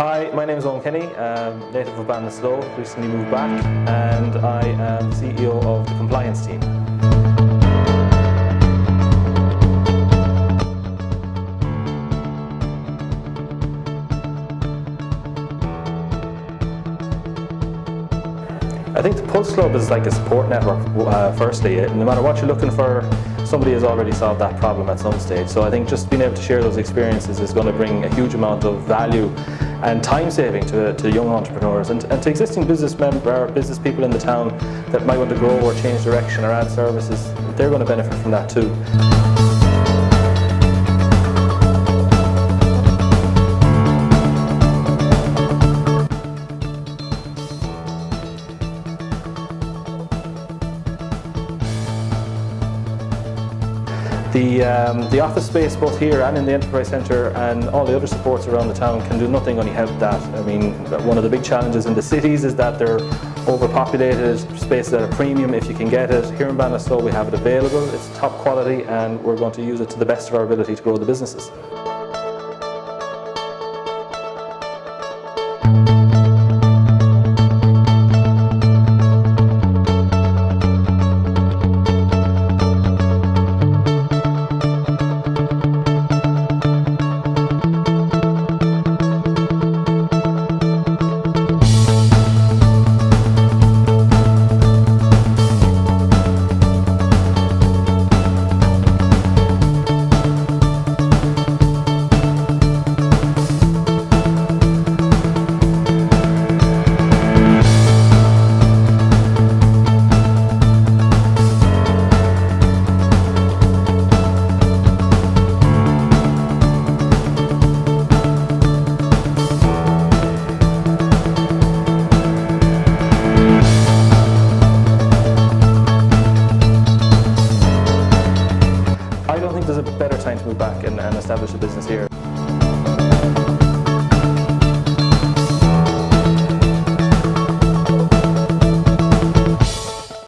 Hi, my name is Owen Kenny, um, native of Ballinasloe, recently moved back, and I am CEO of the compliance team. I think the Pulse Club is like a support network, uh, firstly. No matter what you're looking for, somebody has already solved that problem at some stage. So I think just being able to share those experiences is going to bring a huge amount of value and time saving to, to young entrepreneurs and, and to existing business member, business people in the town that might want to grow or change direction or add services. They're going to benefit from that too. The, um, the office space both here and in the Enterprise Centre and all the other supports around the town can do nothing only help that. I mean, one of the big challenges in the cities is that they're overpopulated, spaces at a premium if you can get it. Here in Ballinasloe we have it available, it's top quality and we're going to use it to the best of our ability to grow the businesses. Move back and, and establish a business here.